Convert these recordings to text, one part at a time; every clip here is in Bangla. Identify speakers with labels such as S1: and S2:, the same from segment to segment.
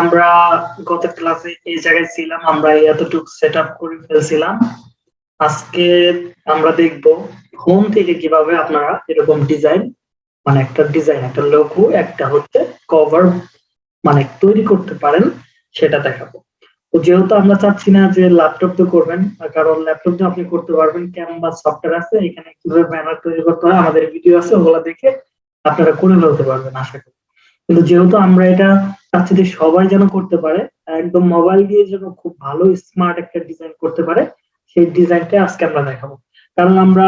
S1: আমরা গত ক্লাসে এই জায়গায় ছিলাম, আমরা এতটুকু সেট আপ করে ফেলছিলাম। আজকে আমরা দেখব হোম থেকে কীভাবে আপনারা এরকম ডিজাইন মানে একটা ডিজাইন একটা লঘু একটা হচ্ছে কভার মানে তৈরি করতে পারেন, সেটা দেখাবো। যেহেতু আমরা চাচ্ছি না যে ল্যাপটপ তো করবেন, কারণ ল্যাপটপ তো আপনি করতে পারবেন ক্যানভা সফটওয়্যার আছে, এখানে কীভাবে ব্যানার তৈরি করতে হয়, আমাদের ভিডিও আছে, ওগুলো দেখে আপনারা করে ফেলতে পারবেন, আশা করি। কিন্তু যেহেতু আমরা এটা চাচ্ছি যে সবাই যেন করতে পারে, একদম মোবাইল দিয়ে যেন খুব ভালো স্মার্ট একটা ডিজাইন করতে পারে, সেই ডিজাইনটা আজকে আমরা দেখাবো। কারণ আমরা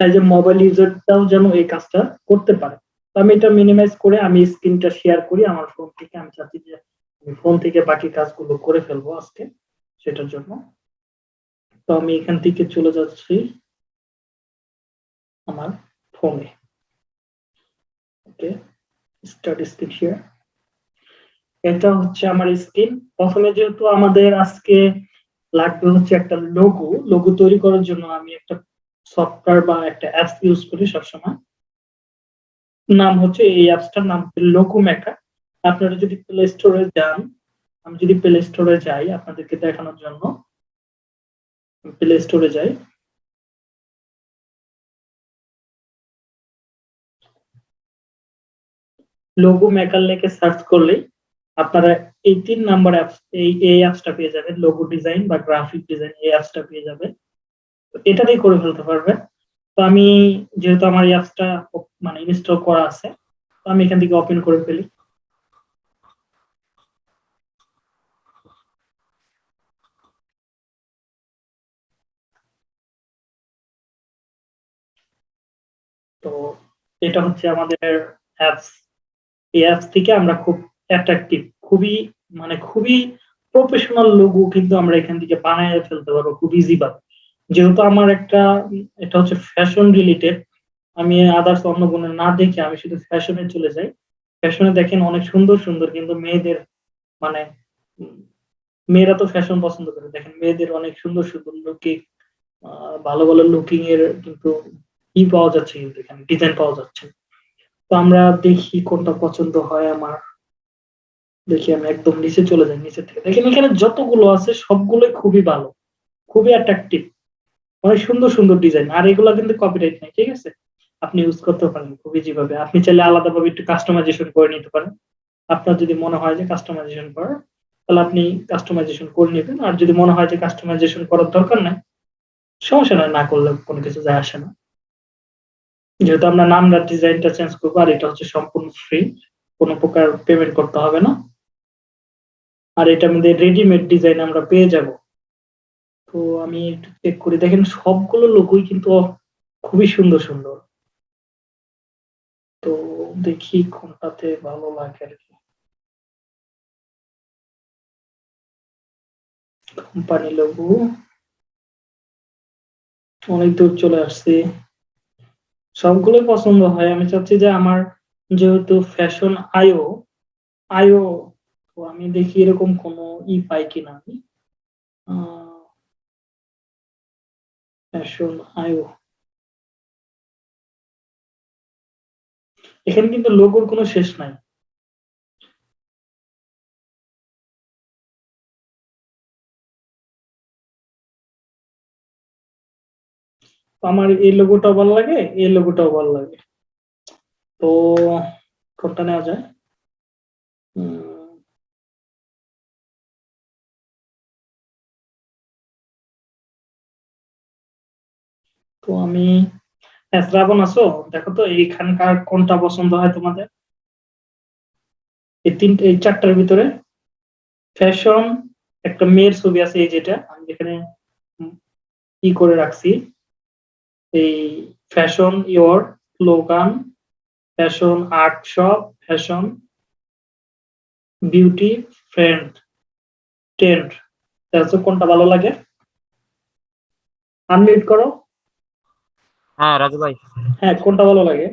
S1: চাই যে মোবাইল ইউজারটাও যেন এই কাজটা করতে পারে। তো আমি এটা মিনিমাইজ করে আমি স্ক্রিনটা শেয়ার করি, আমার ফোন থেকে। আমি চাচ্ছি যে আমি ফোন থেকে বাকি কাজগুলো করে ফেলব আজকে, সেটার জন্য। তো আমি এখান থেকে চলে যাচ্ছি আমার ফোনে ওকে স্টার্ট স্ক্রিন শেয়ার এটা হচ্ছে আমার স্ক্রিন প্রথমে যেহেতু আমাদের আজকে লাগবে হচ্ছে একটা লোগো লোগো তৈরি করার জন্য আমি একটা সফটওয়্যার বা একটা অ্যাপস ইউজ করি সবসময়। নাম হচ্ছে এই অ্যাপসটার নাম লোকো মেকার আপনারা যদি প্লে স্টোরে যান, আমি যদি প্লে স্টোরে যাই আপনাদেরকে দেখানোর জন্য প্লে স্টোরে যাই। লোগো মেকার লেখে সার্চ করলেই আপনারা এই তিন নাম্বার অ্যাপস এই এই অ্যাপসটা পেয়ে যাবেন। লোগো ডিজাইন বা গ্রাফিক ডিজাইন এই অ্যাপসটা পেয়ে যাবেন। এটা দিয়ে করে ফেলতে পারবেন। তো আমি যেহেতু আমার এই অ্যাপসটা মানে ইনস্টল করা আছে, তো আমি এখান থেকে ওপেন করে ফেলি। তো এটা হচ্ছে আমাদের অ্যাপস এই অ্যাপস থেকে আমরা খুব অ্যাট্রাকটিভ খুবই মানে খুবই প্রফেশনাল লোগো কিন্তু আমরা এখান থেকে বানায় ফেলতে পারব, খুব ইজি ভাবে যেহেতু আমার একটা, এটা হচ্ছে ফ্যাশন রিলেটেড আমি আদার্স অন্য কোনো না দেখে আমি শুধু ফ্যাশনে চলে যাই। ফ্যাশনে দেখেন অনেক সুন্দর সুন্দর কিন্তু মেয়েদের মানে মেয়েরা তো ফ্যাশন পছন্দ করে। দেখেন মেয়েদের অনেক সুন্দর সুন্দর লুকিং ভালো ভালো লুকিং এর কিন্তু ই পাওয়া যাচ্ছে কিন্তু এখানে ডিজাইন পাওয়া যাচ্ছে। তো আমরা দেখি কোনটা পছন্দ হয় আমার। দেখি আমি একদম নিচে চলে যাই, নিচে থেকে। দেখেন এখানে যতগুলো আছে, সবগুলোই খুবই ভালো। খুবই অ্যাট্রাকটিভ অনেক সুন্দর সুন্দর ডিজাইন আর এগুলো কিন্তু কপিরাইট নাই, ঠিক আছে? আপনি ইউজ করতে পারেন খুবই যেভাবে আপনি চাইলে আলাদাভাবে একটু কাস্টমাইজেশন করে নিতে পারেন। আপনার যদি মনে হয় যে কাস্টমাইজেশন করার, তাহলে আপনি কাস্টমাইজেশন করে নেবেন। আর যদি মনে হয় যে কাস্টমাইজেশন করার দরকার নাই, সমস্যা নয় না করলে কোনো কিছু যায় আসে না। যেহেতু আমরা নামটা ডিজাইনটা চেঞ্জ করব, আর এটা হচ্ছে সম্পূর্ণ ফ্রি কোনো প্রকার পেমেন্ট করতে হবে না। আর এটা আমাদের রেডিমেড ডিজাইন আমরা পেয়ে যাব। তো আমি একটু চেক করি। দেখেন, সবগুলো লোকই কিন্তু খুবই সুন্দর সুন্দর। তো দেখি কোনটাতে ভালো লাগে আর কি। কোম্পানি লোগো অনেক দূর চলে আসছি। সবগুলো পছন্দ হয়। আমি চাচ্ছি যে আমার যেহেতু ফ্যাশন আয়ো আয়ো তো আমি দেখি এরকম কোনো ই পাই কিনা আমি। ফ্যাশন আয়ো এখানে কিন্তু লোগোর কোনো শেষ নাই। আমার এই লোগোটাও ভালো লাগে, এই লোগোটাও ভালো লাগে। তো কোনটা নেওয়া যায়। তো আমি শ্রাবণ আছো? দেখো তো, এইখানকার কোনটা পছন্দ হয় তোমাদের? এই তিনটে, এই চারটার ভিতরে ফ্যাশন একটা মেয়ের ছবি আছে এই যেটা, আমি যেখানে কি করে রাখছি। এই fashion your slogan fashion art shop fashion beauty friend trend কোনটা ভালো লাগে? আনমিউট করো।
S2: হ্যাঁ রাজু ভাই।
S1: হ্যাঁ কোনটা ভালো লাগে?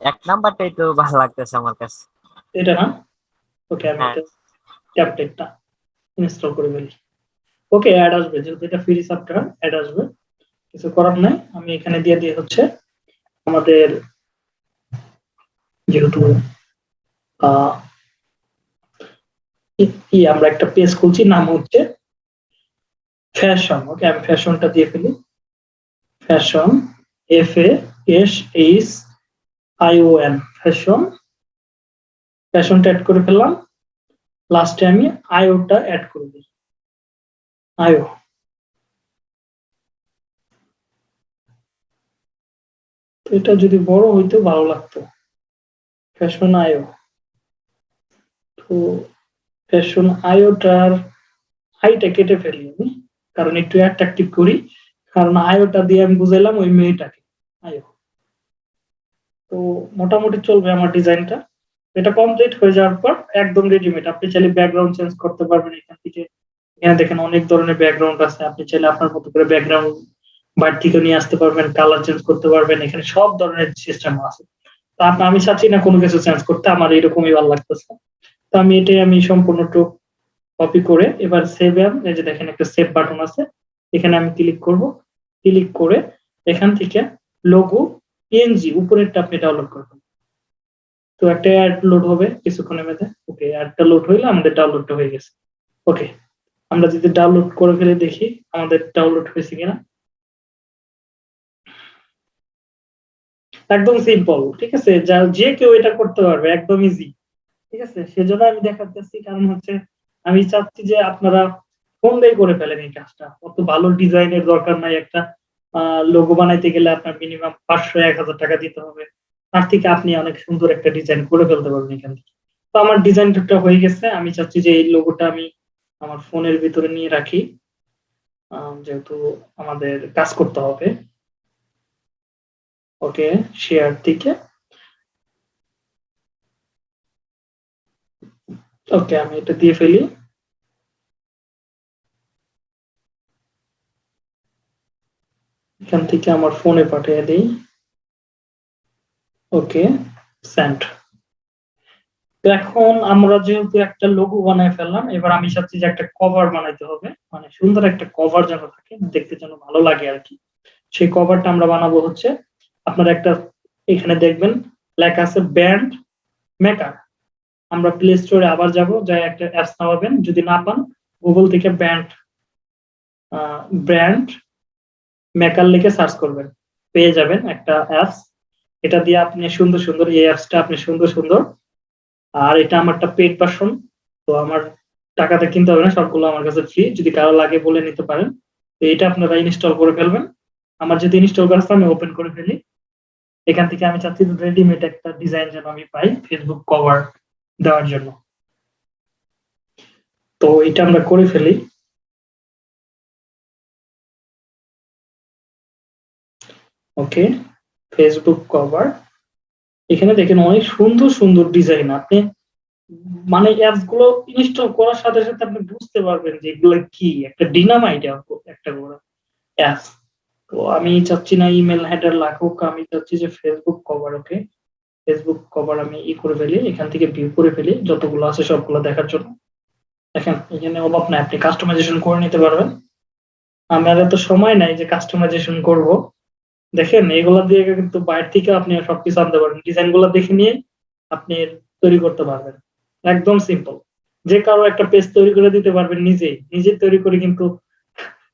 S2: এক নাম্বারটাই তো ভালো লাগতেছে আমার কাছে।
S1: এটা না? ওকে আমি। ট্যাবলেটটা ইনস্টল করে ফেলি। ওকে অ্যাড আসবে। যেহেতু এটা ফ্রি সফটওয়্যার অ্যাড আসবে। কিছু করার নাই। আমি এখানে দিয়ে দিয়ে হচ্ছে আমাদের যেহেতু আমরা একটা পেজ খুলছি, নাম হচ্ছে ফ্যাশন ওকে, আমি ফ্যাশনটা দিয়ে ফেলি। Fashion F S H I O N fashion ফ্যাশনটা add করে ফেললাম। লাস্টে আমি আইওটা অ্যাড করে দিই আইও তো এটা যদি বড় হইতো, ভালো লাগতো। ফ্যাশন আয়ো। তো ফ্যাশন আইওটার হাইটা কেটে ফেলি আমি, কারণ একটু অ্যাট্রাকটিভ করি। কারণ আয়োটা দিয়ে আমি বুঝাইলাম ওই মেয়েটাকে, আয়ো। তো মোটামুটি চলবে আমার ডিজাইনটা। এটা কমপ্লিট হয়ে যাওয়ার পর একদম রেডিমেড আপনি চাইলে ব্যাকগ্রাউন্ড চেঞ্জ করতে পারবেন এখান থেকে। এখানে দেখেন অনেক ধরনের ব্যাকগ্রাউন্ড আছে। আপনি চাইলে আপনার মতো করে ব্যাকগ্রাউন্ড থেকে নিয়ে আসতে পারবেন কালার চেঞ্জ করতে পারবেন, এখানে সব ধরনের সিস্টেম আছে। তো আমি চাচ্ছি না কোনো কিছু চেঞ্জ করতে, আমার এরকমই ভালো লাগতেছে। তো আমি এটাই আমি সম্পূর্ণ কপি করে এবার সেভ এই যে দেখেন একটা সেভ বাটন আছে, এখানে আমি ক্লিক করব। ক্লিক করে এখান থেকে লোগো পিএনজি উপরেরটা আপনি ডাউনলোড করবেন। তো একটা অ্যাড লোড হবে, কিছুক্ষণের মধ্যে ওকে অ্যাডটা লোড হইলে, আমাদের ডাউনলোডটা হয়ে গেছে। ওকে আমরা যদি ডাউনলোড করে ফেলে দেখি, আমাদের ডাউনলোড হয়েছে কিনা? একদম সিম্পল ঠিক আছে? যা, যে কেউ এটা করতে পারবে, একদম ইজি ঠিক আছে? সেজন্য আমি দেখাচ্ছি কারণ হচ্ছে আমি চাচ্ছি যে আপনারা ফোন দিয়ে করে ফেলেন এই কাজটা। অত ভালো ডিজাইনের দরকার নাই একটা লোগো বানাইতে গেলে আপনার মিনিমাম পাঁচশো, এক হাজার টাকা দিতে হবে। তার থেকে আপনি অনেক সুন্দর একটা ডিজাইন করে ফেলতে পারবেন এখান থেকে। তো আমার ডিজাইনটা হয়ে গেছে। আমি চাচ্ছি যে এই লোগোটা আমি আমার ফোনের ভিতরে নিয়ে রাখি। যেহেতু আমাদের কাজ করতে হবে। ওকে শেয়ার থেকে ওকে, আমি এটা দিয়ে ফেলি। এখান থেকে আমার ফোনে পাঠিয়ে দিই। ওকে সেন্ড তো এখন আমরা যেহেতু একটা লোগো বানায় ফেললাম, এবার আমি চাচ্ছি যে একটা কভার বানাইতে হবে। মানে সুন্দর একটা কভার যেন থাকে, দেখতে যেন ভালো লাগে আর কি। সেই কভারটা আমরা বানাবো হচ্ছে, আপনারা একটা এখানে দেখবেন, লেখা আছে ব্যান্ড মেকার আমরা প্লে স্টোরে আবার যাব, যাই একটা অ্যাপস নামাবেন। যদি না পান গুগল থেকে ব্যান্ড ব্র্যান্ড মেকার লিখে সার্চ করবেন। পেয়ে যাবেন একটা অ্যাপস এটা দিয়ে আপনি সুন্দর সুন্দর, এই অ্যাপসটা আপনি সুন্দর সুন্দর আর এটা আমারটা পেড ভার্সন তো আমার টাকাতে কিনতে হবে না, সবগুলো আমার কাছে ফ্রি যদি কারও লাগে বলে নিতে পারেন, তো এটা আপনারা ইনস্টল করে ফেলবেন। আমার যদি ইনস্টল করা আমি ওপেন করে ফেলি। এখান থেকে আমি চাচ্ছি রেডিমেড একটা ডিজাইন যেন আমি পাই ফেসবুক কভার দেওয়ার জন্য। তো এটা আমরা করে ফেলি। ওকে ফেসবুক কভার এখানে দেখেন অনেক সুন্দর সুন্দর ডিজাইন আপনি মানে অ্যাপসগুলো ইনস্টল করার সাথে সাথে আপনি বুঝতে পারবেন যে এগুলো কি। একটা ডিনামাইট একটা করে অ্যাপস তো আমি চাচ্ছি না ইমেল হেডার লাগুক, আমি চাচ্ছি যে Facebook cover okay Facebook cover আমি ই করে ফেলি, এখান থেকে ভিউ করে ফেলি, যতগুলো আছে সবগুলো দেখার জন্য। দেখেন, এখানে অভাব নাই আপনি কাস্টমাইজেশন করে নিতে পারবেন। আমার এত সময় নাই যে কাস্টমাইজেশন করব। দেখেন, এগুলা দিয়ে কিন্তু বাইরে থেকে আপনি সবকিছু আনতে পারবেন। ডিজাইনগুলো দেখে নিয়ে আপনি তৈরি করতে পারবেন। একদম সিম্পল যে কারও একটা পেজ তৈরি করে দিতে পারবেন নিজেই। নিজে তৈরি করে কিন্তু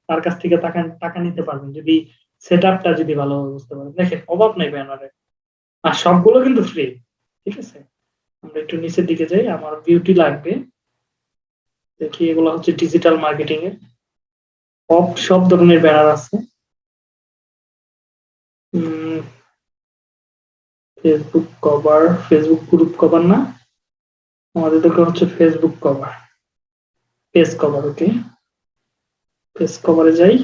S1: তার কাছ থেকে টাকা টাকা নিতে পারবেন। যদি সেট আপটা যদি ভালোভাবে বুঝতে পারেন দেখেন, অভাব নেই ব্যানারে আর সবগুলো কিন্তু ফ্রি ঠিক আছে? আমরা একটু নিচের দিকে যাই, আমার বিউটি লাগবে। দেখি, এগুলো হচ্ছে ডিজিটাল মার্কেটিং এর সব সব ধরনের ব্যানার আছে। Facebook cover Facebook group cover না? আমাদের দরকার হচ্ছে Facebook cover page cover okay page কভারে যাই।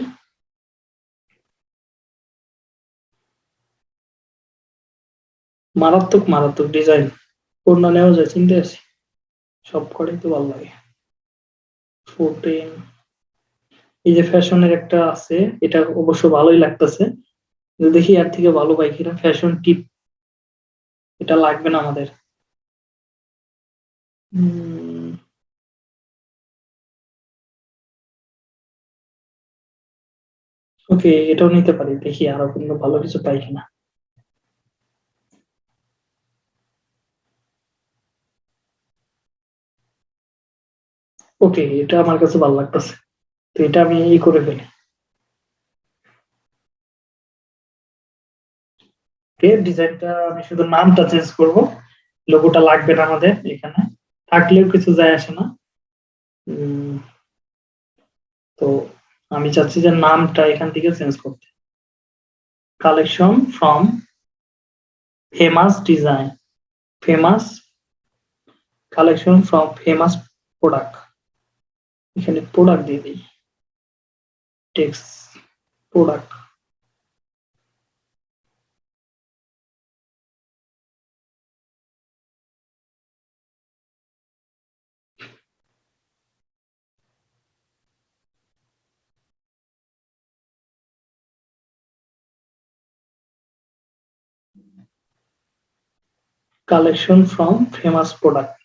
S1: মারাত্মক মারাত্মক ডিজাইন পূর্ণ নেওয়া যায়, চিনতে আছি সব কটাই তো ভালো লাগে। ফোরটিন এই যে ফ্যাশনের একটা আছে, এটা অবশ্য ভালোই লাগতেছে। দেখি এর থেকে ভালো পাই কিনা। ফ্যাশন টিপ এটা লাগবে না আমাদের। ওকে এটাও নিতে পারি। দেখি আরও কোনো ভালো কিছু পাই কিনা। ওকে এটা আমার কাছে ভালো লাগতেছে। তো এটা আমি ই করে ফেলি। ওকে ডিজাইনটা আমি শুধু নামটা চেঞ্জ করব। লোগোটা লাগবে না আমাদের এখানে। থাকলেও কিছু যায় আসে না। তো আমি চাচ্ছি যে নামটা এখান থেকে চেঞ্জ করতে। Collection from famous design famous collection from famous product এখানে প্রোডাক্ট দিয়ে দিই। Text product collection from famous product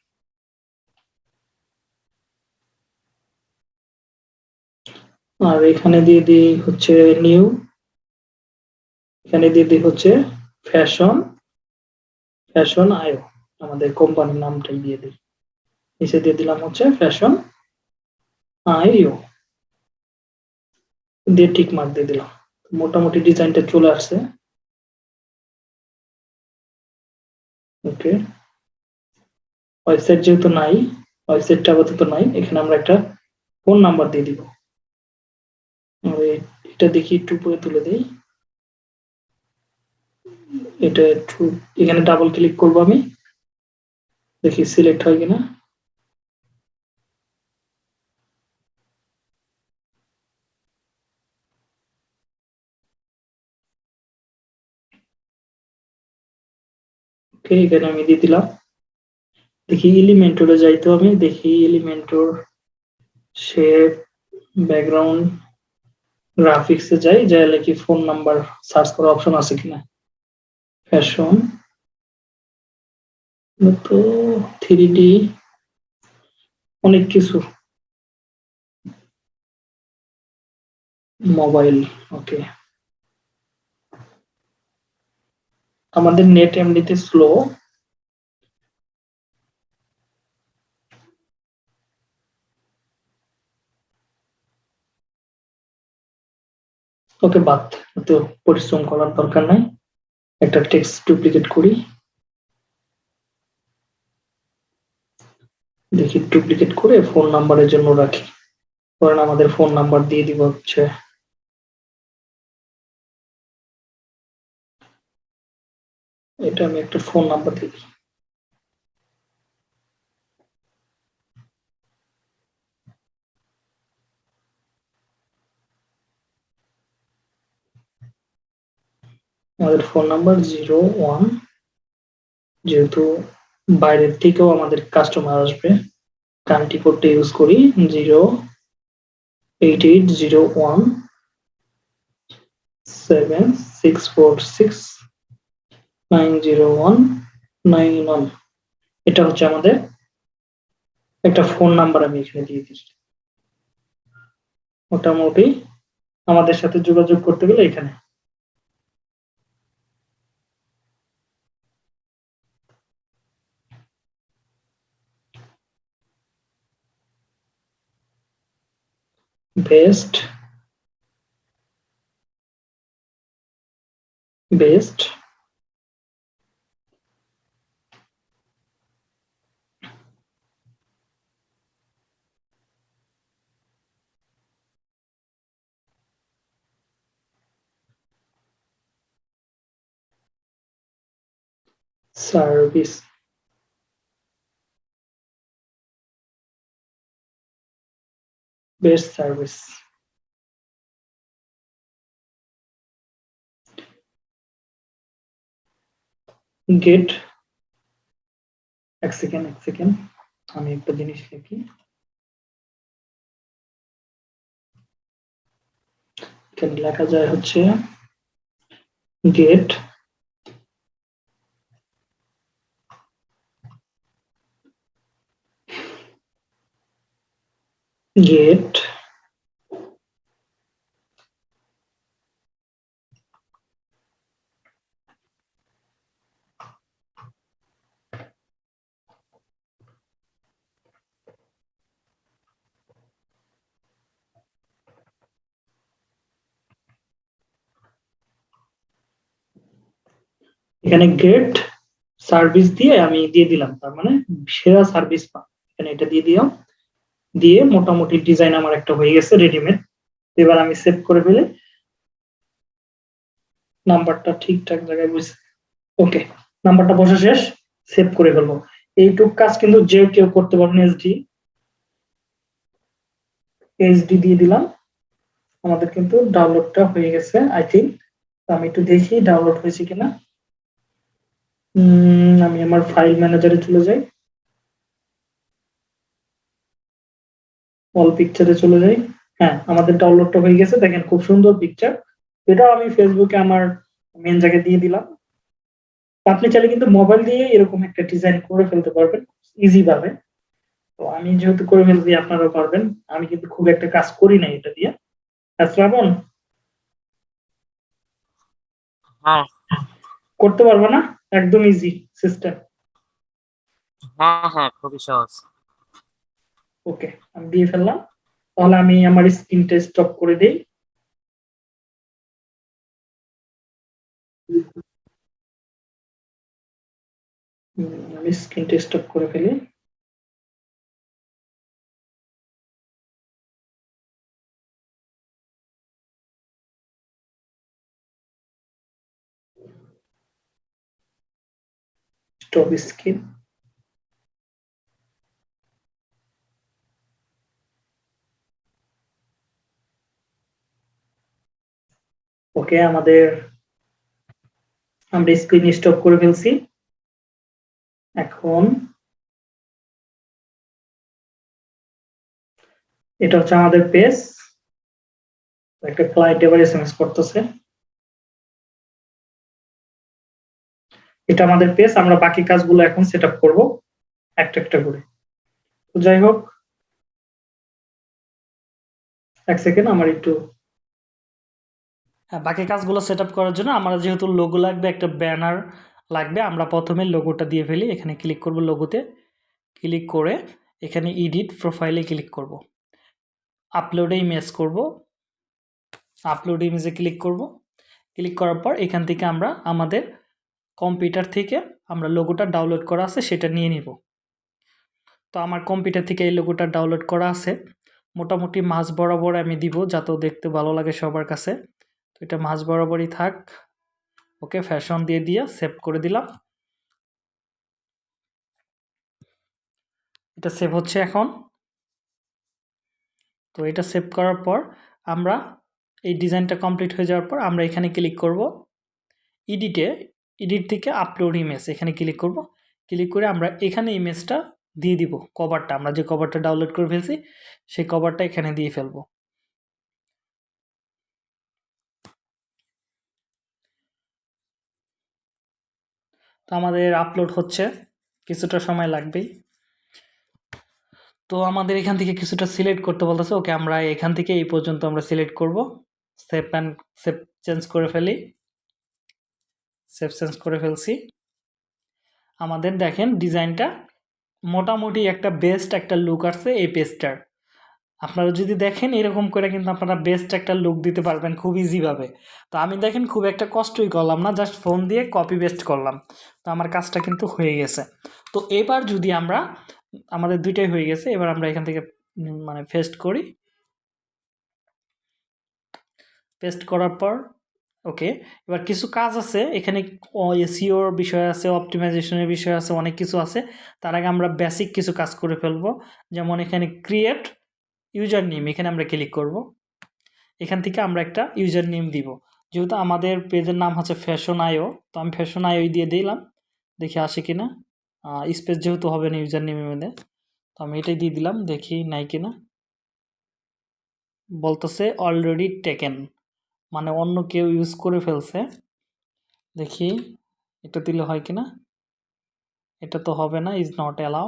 S1: আর এখানে দিয়ে দিই হচ্ছে নিউ এখানে দিয়ে দিই হচ্ছে ফ্যাশন ফ্যাশন আয়ো, আমাদের কোম্পানির নামটাই দিয়ে দিই। নিচে দিয়ে দিলাম হচ্ছে ফ্যাশন আইও দিয়ে টিক মার্ক দিয়ে দিলাম। মোটামুটি ডিজাইনটা চলে আসছে। ওকে। ওয়েবসাইট যেহেতু নাই, ওয়েবসাইটটা আপাতত নাই, এখানে আমরা একটা ফোন নাম্বার দিয়ে দিব। এটা দেখি একটু উপরে তুলে দেই। এটা একটু, এখানে ডাবল ক্লিক করব আমি। দেখি সিলেক্ট হয় কিনা। ওকে এখানে আমি, দিয়ে দিলাম। দেখি এলিমেন্টরে যাইতো আমি, দেখি এলিমেন্টর শেপ ব্যাকগ্রাউন্ড গ্রাফিক্সে যাই যাই কি ফোন নাম্বার সার্চ করার অপশন আছে কিনা। ফ্যাশন তো থ্রি ডি অনেক কিছু। মোবাইল ওকে আমাদের নেট এমনিতে স্লো ওকে বাদ, তো পরিশ্রম করার দরকার নাই। একটা টেক্সট ডুপ্লিকেট করি। দেখি ডুপ্লিকেট করে ফোন নাম্বারের জন্য রাখি। ধরেন আমাদের ফোন নাম্বার দিয়ে দিব হচ্ছে। এটা আমি একটা ফোন নাম্বার দিই। আমাদের ফোন নাম্বার জিরো ওয়ান যেহেতু বাইরের থেকেও আমাদের কাস্টমার আসবে কান্ট্রি কোডটা ইউজ করি zero eight eight zero one seven six four six nine zero one nine one. এটা হচ্ছে আমাদের একটা ফোন নাম্বার আমি এখানে দিয়ে দিই মোটামুটি আমাদের সাথে যোগাযোগ করতে গেলে এখানে। best best service. Best service. Get. এক সেকেন্ড এক সেকেন্ড আমি একটা জিনিস লিখি। এখানে লেখা যায় হচ্ছে গেট get
S3: এখানে গেট সার্ভিস দিয়ে আমি দিয়ে দিলাম, তার মানে সেরা সার্ভিস এখানে এটা দিয়ে দিলাম। দিয়ে মোটামুটি ডিজাইন আমার একটা হয়ে গেছে রেডিমেড এবার আমি সেভ করে ফেলে। নাম্বারটা ঠিকঠাক জায়গায় বুঝছে ওকে নাম্বারটা বসা শেষ সেভ করে ফেলব। এইটুক কাজ কিন্তু যে কেউ করতে পারবেন এসডি এইচডি দিয়ে দিলাম। আমাদের কিন্তু ডাউনলোডটা হয়ে গেছে আই থিঙ্ক আমি একটু দেখি ডাউনলোড হয়েছে কিনা। আমি আমার ফাইল ম্যানেজারে চলে যাই। অল পিকচারে চলে যাই। হ্যাঁ আমাদের ডাউনলোডটা হয়ে গেছে। দেখেন খুব সুন্দর পিকচার এটাও আমি ফেসবুকে আমার মেন জায়গায় দিয়ে দিলাম। আপনি চাইলে কিন্তু মোবাইল দিয়ে এরকম একটা ডিজাইন করে ফেলতে পারবেন ইজি ভাবে। তো আমি যেহেতু করে ফেলছি আপনারাও পারবেন। আমি কিন্তু খুব একটা কাজ করি না এটা দিয়ে। শ্রাবণ?
S2: হ্যাঁ।
S3: করতে পারব না? একদম ইজি সিস্টেম
S2: হ্যাঁ হ্যাঁ খুবই সহজ।
S3: ওকে, আমি দিয়ে ফেললাম। তাহলে আমি আমার স্ক্রিন টেস্ট স্টপ করে দিই। আমি স্ক্রিনটা স্টপ করে ফেলি। স্টপ স্ক্রিন ওকে আমাদের আমরা স্ক্রিন স্টপ করে ফেলছি। এখন এটা হচ্ছে আমাদের পেজ একটা ক্লায়েন্ট এবার এসএমএস করতেছে। এটা আমাদের পেজ আমরা বাকি কাজগুলো এখন সেট আপ করব একটা একটা করে। তো যাই হোক, এক সেকেন্ড আমার একটু
S1: বাকি কাজগুলো সেট করার জন্য আমার যেহেতু লোগো লাগবে, একটা ব্যানার লাগবে, আমরা প্রথমে লোগোটা দিয়ে ফেলি, এখানে ক্লিক করব লোগোতে ক্লিক করে এখানে ইডিট প্রোফাইলে ক্লিক করব। আপলোডে ইমেজ করব আপলোড ইমেজে ক্লিক করব ক্লিক করার পর এখান থেকে আমরা আমাদের কম্পিউটার থেকে আমরা লোগোটা ডাউনলোড করা আছে, সেটা নিয়ে নিব। তো আমার কম্পিউটার থেকে এই লোগোটা ডাউনলোড করা আছে। মোটামুটি মাঝ বরাবর আমি দিব যাতেও দেখতে ভালো লাগে সবার কাছে। তো এটা মাঝ বরাবরই থাক। ওকে ফ্যাশন দিয়ে দিয়ে সেভ করে দিলাম। এটা সেভ হচ্ছে এখন। তো এটা সেভ করার পর আমরা এই ডিজাইনটা কমপ্লিট হয়ে যাওয়ার পর আমরা এখানে ক্লিক করব। এডিটে, এডিট থেকে আপলোড ইমেজ এখানে ক্লিক করব। ক্লিক করে আমরা এখানে ইমেজটা দিয়ে দিব, কভারটা। আমরা যে কভারটা ডাউনলোড করে ফেলছি, সেই কভারটা এখানে দিয়ে ফেলব। তো আমাদের আপলোড হচ্ছে। কিছুটা সময় লাগবেই। তো আমাদের এখান থেকে কিছুটা সিলেক্ট করতে বলতেছে। ওকে আমরা এখান থেকে এই পর্যন্ত আমরা সিলেক্ট করব। সেভ অ্যান্ড সেভ চেঞ্জ করে ফেলি। সেভ চেঞ্জ করে ফেলছি। আমাদের দেখেন ডিজাইনটা মোটামুটি একটা বেস্ট একটা লুক আসছে এই পেজটার আপনারা যদি দেখেন এরকম করে কিন্তু আপনারা বেস্ট একটা লুক দিতে পারবেন খুব ইজিভাবে তো আমি দেখেন খুব একটা কষ্টই করলাম না জাস্ট ফোন দিয়ে কপি পেস্ট করলাম। তো আমার কাজটা কিন্তু হয়ে গেছে। তো এবার যদি আমরা, আমাদের দুইটাই হয়ে গেছে, এবার আমরা এখান থেকে মানে পেস্ট করি। পেস্ট করার পর ওকে এবার কিছু কাজ আছে, এখানে এসিওর বিষয় আছে অপটিমাইজেশনের বিষয় আছে, অনেক কিছু আছে। তার আগে আমরা বেসিক কিছু কাজ করে ফেলব। যেমন এখানে ক্রিয়েট ইউজার নেম এখানে আমরা ক্লিক করব। এখান থেকে আমরা একটা ইউজার নেম দিব। যেহেতু আমাদের পেজের নাম হচ্ছে ফ্যাশন আইও তো আমি ফ্যাশন আইও দিয়ে দিলাম। দেখি আসে কিনা। স্পেস যেহেতু হবে না ইউজার নেমের মধ্যে, তো আমি এটাই দিয়ে দিলাম, দেখি নাই কিনা। বলতেছে অলরেডি টেকেন মানে অন্য কেউ ইউজ করে ফেলছে। দেখি, এটা দিলে হয় কিনা। এটা তো হবে না is not allow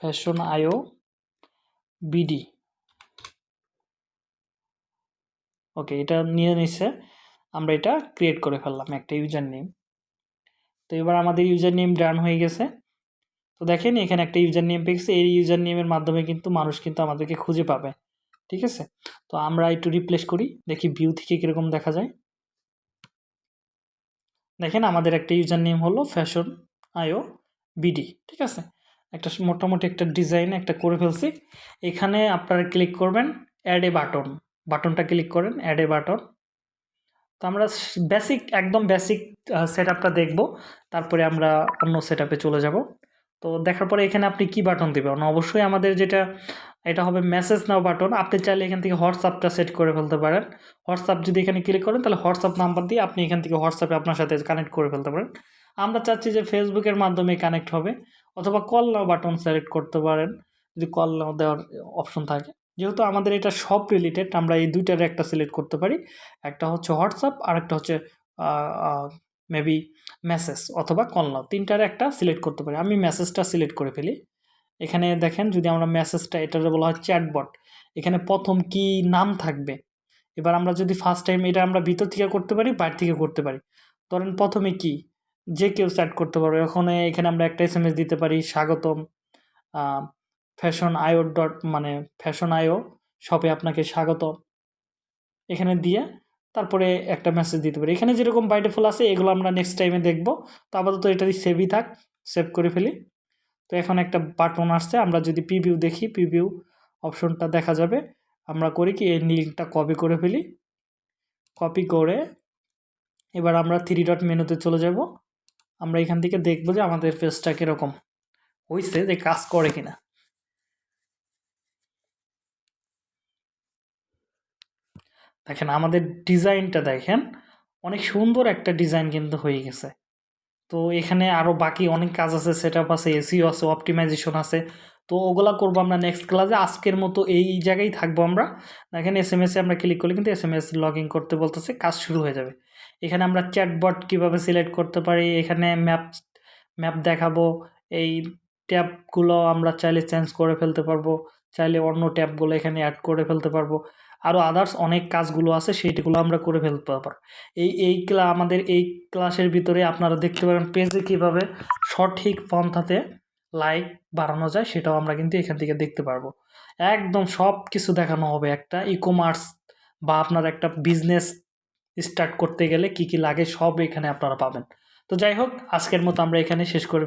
S1: fashion IO BD. Okay, এটা নিয়ে নিচ্ছে আমরা এটা ক্রিয়েট করে ফেললাম একটা ইউজার নেম তো এবার আমাদের ইউজার নেম ডান হয়ে গেছে। তো দেখেন এখানে একটা ইউজার নেম পেয়েছে। এই ইউজার নেমের মাধ্যমে কিন্তু মানুষ কিন্তু আমাদেরকে খুঁজে পাবে। ঠিক আছে? তো আমরা একটু রিপ্লেস করি। দেখি ভিউ থেকে কীরকম দেখা যায়। দেখেন আমাদের একটা ইউজার নেম হলো ফ্যাশন আইও বিডি। ঠিক আছে? একটা মোটামুটি একটা ডিজাইন একটা করে ফেলছি। এখানে আপনারা ক্লিক করবেন অ্যাড এ বাটন বাটনটা ক্লিক করেন অ্যাড এ বাটন তো আমরা বেসিক একদম বেসিক সেট আপটা দেখব। তারপরে আমরা অন্য সেট চলে যাব। তো দেখার পরে এখানে আপনি কি বাটন দেবেন? অবশ্যই আমাদের যেটা, এটা হবে মেসেজ নাও বাটন আপনি চাইলে এখান থেকে হোয়াটসঅ্যাপটা সেট করে ফেলতে পারেন। হোয়াটসঅ্যাপ যদি এখানে ক্লিক করেন, তাহলে হোয়াটসঅ্যাপ নাম্বার দিয়ে আপনি এখান থেকে হোয়াটসঅ্যাপে আপনার সাথে কানেক্ট করে ফেলতে পারেন। আমরা চাচ্ছি যে ফেসবুকের মাধ্যমে কানেক্ট হবে, অথবা কল নাও বাটন সিলেক্ট করতে পারেন, যদি কল নাও দেওয়ার অপশন থাকে। যেহেতু আমাদের এটা সব রিলেটেড আমরা এই দুইটার একটা সিলেক্ট করতে পারি। একটা হচ্ছে হোয়াটসঅ্যাপ আর একটা হচ্ছে মেবি মেসেজ অথবা কল নাও। তিনটার একটা সিলেক্ট করতে পারি। আমি মেসেজটা সিলেক্ট করে ফেলি। এখানে দেখেন, যদি আমরা মেসেজটা এটার বলা হয় চ্যাটবট এখানে প্রথম কি নাম থাকবে? এবার আমরা যদি ফার্স্ট টাইম এটা আমরা ভিতর থেকে করতে পারি, বাইর থেকে করতে পারি। ধরেন প্রথমে কি? যে কেউ চ্যাট করতে পারবে ওখানে এখানে আমরা একটা এস এম এস দিতে পারি, স্বাগতম। ফ্যাশন আইও ডট মানে ফ্যাশন আইও শপে আপনাকে স্বাগত এখানে দিয়ে তারপরে একটা মেসেজ দিতে পারি। এখানে যেরকম বাই ডিফল আছে, এগুলো আমরা নেক্সট টাইমে দেখব। তো আপাতত এটা সেভই থাক সেভ করে ফেলি। তো এখন একটা বাটন আসছে, আমরা যদি প্রিভিউ দেখি প্রিভিউ অপশনটা দেখা যাবে। আমরা করি কি, এই লিঙ্কটা কপি করে ফেলি। কপি করে এবার আমরা থ্রি ডট মেনুতে চলে যাব। আমরা এখান থেকে দেখব যে আমাদের পেজটা কীরকম হয়েছে যে কাজ করে কিনা। দেখেন, আমাদের ডিজাইনটা দেখেন, অনেক সুন্দর একটা ডিজাইন কিন্তু হয়ে গেছে। তো এখানে আরও বাকি অনেক কাজ আছে সেট আপ আছে এসিও আছে অপটিমাইজেশন আছে। তো ওগুলা করব আমরা নেক্সট ক্লাসে আজকের মতো এই জায়গায় থাকব আমরা। দেখেন এস এম আমরা ক্লিক করলে কিন্তু S M S log in করতে বলতেছে, কাজ শুরু হয়ে যাবে। এখানে আমরা চ্যাটবট কীভাবে সিলেক্ট করতে পারি, এখানে ম্যাপ ম্যাপ দেখাবো, এই ট্যাবগুলো আমরা চাইলে চেঞ্জ করে ফেলতে পারব, চাইলে অন্য ট্যাবগুলো এখানে অ্যাড করে ফেলতে পারব। আরও আদার্স অনেক কাজগুলো আছে, সেইগুলো আমরা করে ফেলতে পারব। এই এই ক্লা আমাদের এই ক্লাসের ভিতরে আপনারা দেখতে পারেন পেজে কীভাবে সঠিক পন্থাতে লাইক বাড়ানো যায়, সেটাও আমরা কিন্তু এখান থেকে দেখতে পারব। একদম সব কিছু দেখানো হবে একটা ই কমার্স বা আপনার একটা বিজনেস স্টার্ট করতে গেলে কি কি লাগে সব এখানে আপনারা পাবেন তো যাই হোক, আজকের মতো আমরা এখানে শেষ করে ফেলি।